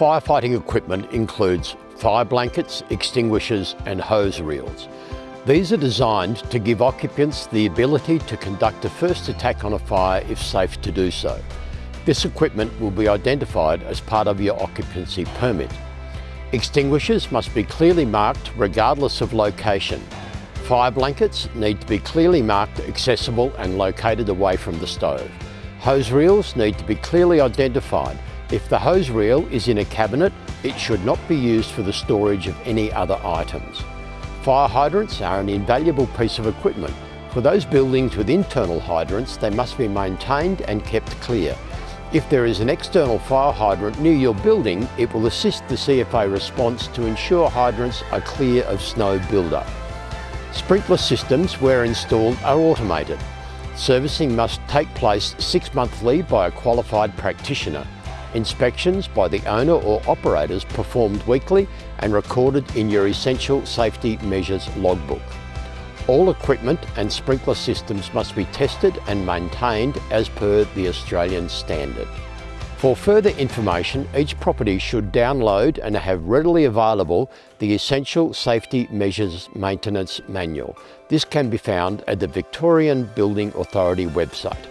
firefighting equipment includes fire blankets, extinguishers and hose reels. These are designed to give occupants the ability to conduct a first attack on a fire if safe to do so. This equipment will be identified as part of your occupancy permit. Extinguishers must be clearly marked regardless of location. Fire blankets need to be clearly marked accessible and located away from the stove. Hose reels need to be clearly identified. If the hose reel is in a cabinet, it should not be used for the storage of any other items. Fire hydrants are an invaluable piece of equipment. For those buildings with internal hydrants, they must be maintained and kept clear. If there is an external fire hydrant near your building, it will assist the CFA response to ensure hydrants are clear of snow buildup. Sprinkler systems, where installed, are automated. Servicing must take place six monthly by a qualified practitioner. Inspections by the owner or operators performed weekly and recorded in your Essential Safety Measures logbook. All equipment and sprinkler systems must be tested and maintained as per the Australian standard. For further information, each property should download and have readily available the Essential Safety Measures Maintenance Manual. This can be found at the Victorian Building Authority website.